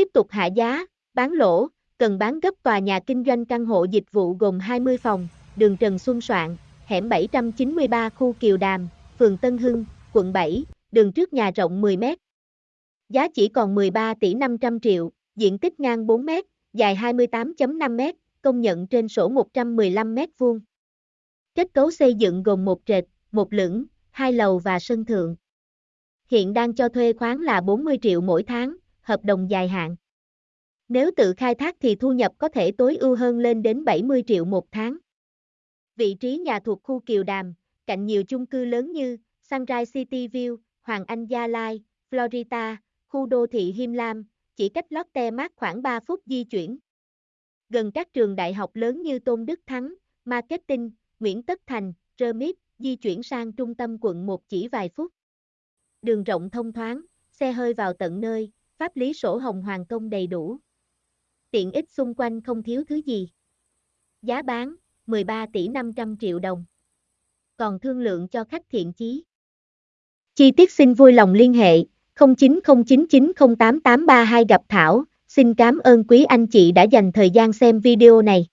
Tiếp tục hạ giá, bán lỗ, cần bán gấp tòa nhà kinh doanh căn hộ dịch vụ gồm 20 phòng, đường Trần Xuân Soạn, hẻm 793 khu Kiều Đàm, phường Tân Hưng, quận 7, đường trước nhà rộng 10 mét. Giá chỉ còn 13 tỷ 500 triệu, diện tích ngang 4 mét, dài 28.5 mét, công nhận trên sổ 115 mét vuông. Kết cấu xây dựng gồm một trệt, một lửng, hai lầu và sân thượng. Hiện đang cho thuê khoán là 40 triệu mỗi tháng, hợp đồng dài hạn. Nếu tự khai thác thì thu nhập có thể tối ưu hơn lên đến 70 triệu một tháng. Vị trí nhà thuộc khu Kiều Đàm, cạnh nhiều chung cư lớn như Sunrise City View, Hoàng Anh Gia Lai, Florida, khu đô thị Him Lam, chỉ cách Lotte Mart khoảng 3 phút di chuyển. Gần các trường đại học lớn như Tôn Đức Thắng, Marketing, Nguyễn Tất Thành, Remit, di chuyển sang trung tâm quận 1 chỉ vài phút. Đường rộng thông thoáng, xe hơi vào tận nơi, pháp lý sổ hồng hoàng công đầy đủ. Tiện ích xung quanh không thiếu thứ gì. Giá bán, 13 tỷ 500 triệu đồng. Còn thương lượng cho khách thiện chí. Chi tiết xin vui lòng liên hệ 0909908832 gặp Thảo. Xin cảm ơn quý anh chị đã dành thời gian xem video này.